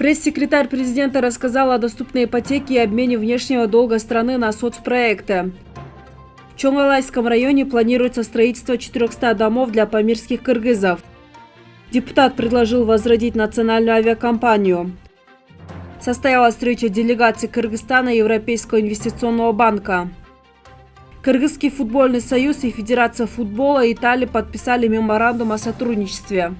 Пресс-секретарь президента рассказал о доступной ипотеке и обмене внешнего долга страны на соцпроекты. В Чонгалайском районе планируется строительство 400 домов для памирских кыргызов. Депутат предложил возродить национальную авиакомпанию. Состоялась встреча делегации Кыргызстана и Европейского инвестиционного банка. Кыргызский футбольный союз и Федерация футбола Италии подписали меморандум о сотрудничестве.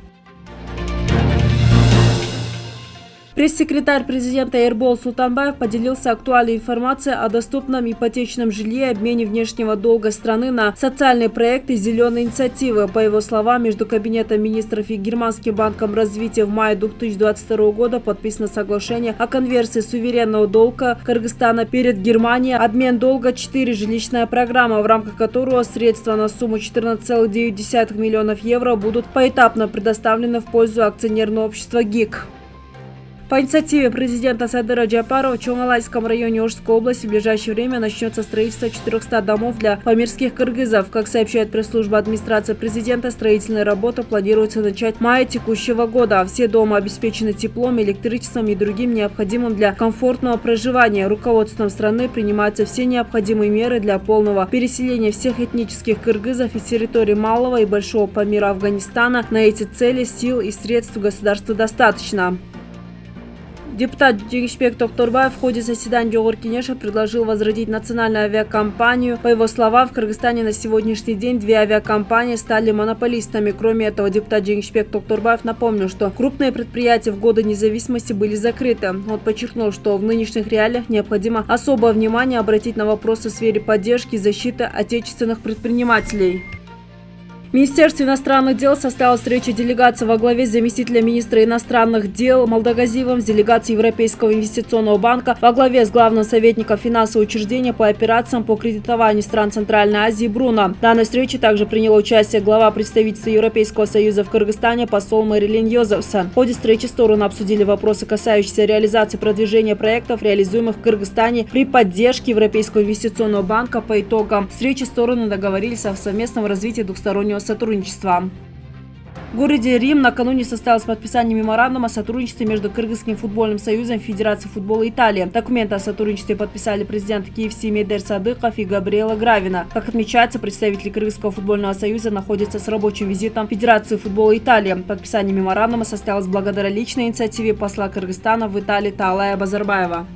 Пресс-секретарь президента Эрбол Султанбаев поделился актуальной информацией о доступном ипотечном жилье и обмене внешнего долга страны на социальные проекты «Зеленой инициативы». По его словам, между Кабинетом министров и Германским банком развития в мае 2022 года подписано соглашение о конверсии суверенного долга Кыргызстана перед Германией. Обмен долга 4 жилищная программа, в рамках которого средства на сумму 14,9 миллионов евро будут поэтапно предоставлены в пользу акционерного общества ГИК. По инициативе президента Садыра Джапарова в Чонгалайском районе Ожской области в ближайшее время начнется строительство 400 домов для памирских кыргызов. Как сообщает пресс-служба администрации президента, строительная работа планируется начать в мае текущего года. Все дома обеспечены теплом, электричеством и другим необходимым для комфортного проживания. Руководством страны принимаются все необходимые меры для полного переселения всех этнических кыргызов из территории Малого и Большого Памира Афганистана. На эти цели сил и средств государства достаточно. Депутат Джигишбек Токторбаев в ходе заседания Йогор Кенеша предложил возродить национальную авиакомпанию. По его словам, в Кыргызстане на сегодняшний день две авиакомпании стали монополистами. Кроме этого, депутат Джигишбек Токторбаев напомнил, что крупные предприятия в годы независимости были закрыты. Он подчеркнул, что в нынешних реалиях необходимо особое внимание обратить на вопросы в сфере поддержки и защиты отечественных предпринимателей. В Министерстве иностранных дел состоялась встреча делегации во главе с заместителем министра иностранных дел Молдогазивом с делегацией Европейского инвестиционного банка во главе с главным советником финансового учреждения по операциям по кредитованию стран Центральной Азии Бруно. В данной встрече также приняла участие глава представительства Европейского союза в Кыргызстане посол Мэрилин Йозефсон. В ходе встречи стороны обсудили вопросы, касающиеся реализации продвижения проектов, реализуемых в Кыргызстане при поддержке Европейского инвестиционного банка. По итогам встречи стороны договорились о совместном развитии двухстороннего сотрудничества. В городе Рим накануне состоялось подписание меморандума о сотрудничестве между Кыргызским футбольным союзом и Федерацией футбола Италии. Документы о сотрудничестве подписали президент КФС Медер Садыков и Габриэла Гравина. Как отмечается, представители Кыргызского футбольного союза находятся с рабочим визитом Федерации футбола Италии. Подписание меморандума состоялось благодаря личной инициативе посла Кыргызстана в Италии Таалая Базарбаева.